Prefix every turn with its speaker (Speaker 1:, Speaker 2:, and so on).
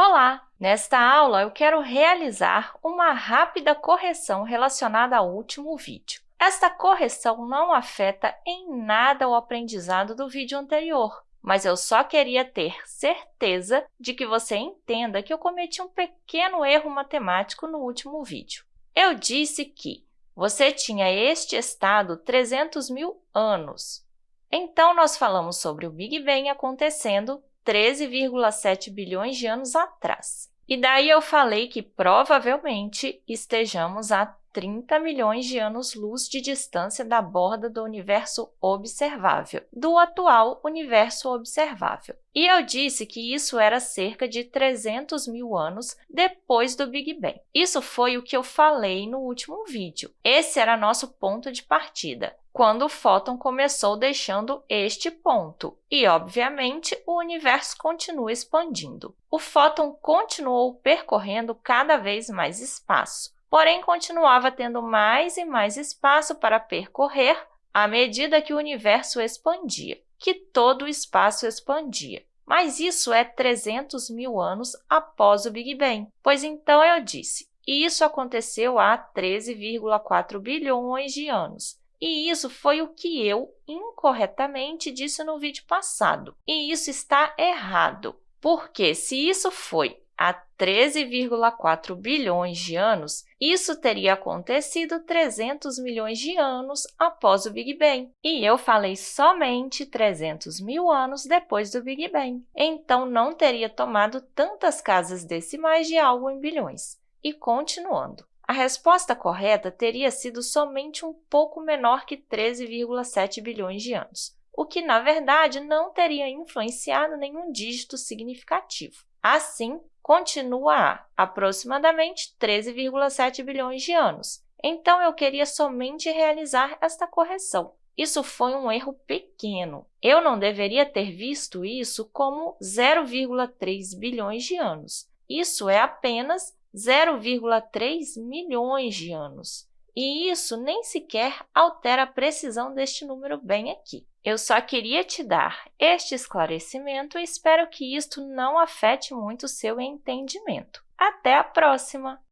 Speaker 1: Olá! Nesta aula, eu quero realizar uma rápida correção relacionada ao último vídeo. Esta correção não afeta em nada o aprendizado do vídeo anterior, mas eu só queria ter certeza de que você entenda que eu cometi um pequeno erro matemático no último vídeo. Eu disse que você tinha este estado 300 mil anos. Então, nós falamos sobre o Big Bang acontecendo 13,7 bilhões de anos atrás. E daí eu falei que provavelmente estejamos a 30 milhões de anos-luz de distância da borda do universo observável, do atual universo observável. E eu disse que isso era cerca de 300 mil anos depois do Big Bang. Isso foi o que eu falei no último vídeo. Esse era nosso ponto de partida quando o fóton começou deixando este ponto. E, obviamente, o universo continua expandindo. O fóton continuou percorrendo cada vez mais espaço, porém continuava tendo mais e mais espaço para percorrer à medida que o universo expandia, que todo o espaço expandia. Mas isso é 300 mil anos após o Big Bang, pois então eu disse, isso aconteceu há 13,4 bilhões de anos, e isso foi o que eu incorretamente disse no vídeo passado. E isso está errado, porque se isso foi há 13,4 bilhões de anos, isso teria acontecido 300 milhões de anos após o Big Bang. E eu falei somente 300 mil anos depois do Big Bang. Então, não teria tomado tantas casas decimais de algo em bilhões. E continuando. A resposta correta teria sido somente um pouco menor que 13,7 bilhões de anos, o que, na verdade, não teria influenciado nenhum dígito significativo. Assim, continua a aproximadamente 13,7 bilhões de anos. Então, eu queria somente realizar esta correção. Isso foi um erro pequeno. Eu não deveria ter visto isso como 0,3 bilhões de anos. Isso é apenas 0,3 milhões de anos. E isso nem sequer altera a precisão deste número bem aqui. Eu só queria te dar este esclarecimento e espero que isto não afete muito o seu entendimento. Até a próxima!